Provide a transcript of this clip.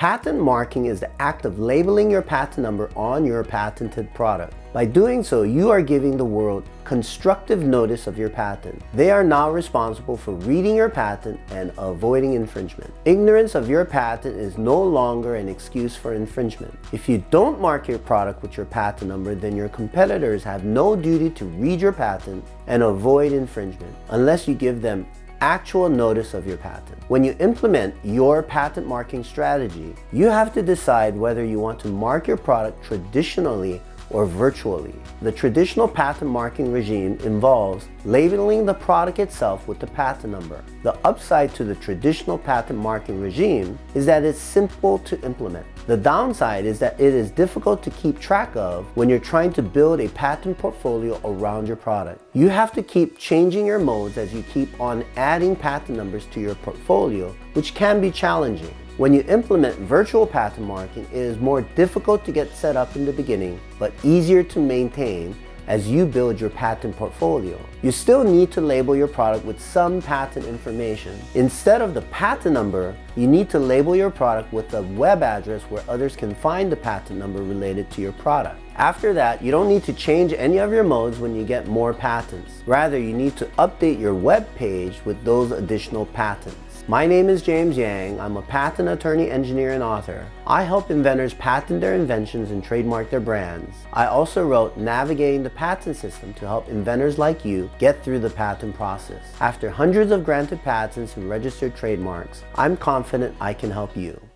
Patent marking is the act of labeling your patent number on your patented product. By doing so, you are giving the world constructive notice of your patent. They are now responsible for reading your patent and avoiding infringement. Ignorance of your patent is no longer an excuse for infringement. If you don't mark your product with your patent number, then your competitors have no duty to read your patent and avoid infringement unless you give them actual notice of your patent. When you implement your patent marking strategy, you have to decide whether you want to mark your product traditionally or virtually. The traditional patent marking regime involves labeling the product itself with the patent number. The upside to the traditional patent marking regime is that it's simple to implement. The downside is that it is difficult to keep track of when you're trying to build a patent portfolio around your product. You have to keep changing your modes as you keep on adding patent numbers to your portfolio, which can be challenging. When you implement virtual patent marking, it is more difficult to get set up in the beginning, but easier to maintain as you build your patent portfolio. You still need to label your product with some patent information. Instead of the patent number, you need to label your product with a web address where others can find the patent number related to your product. After that, you don't need to change any of your modes when you get more patents. Rather, you need to update your web page with those additional patents. My name is James Yang. I'm a patent attorney, engineer, and author. I help inventors patent their inventions and trademark their brands. I also wrote Navigating the Patent System to help inventors like you get through the patent process. After hundreds of granted patents and registered trademarks, I'm confident I can help you.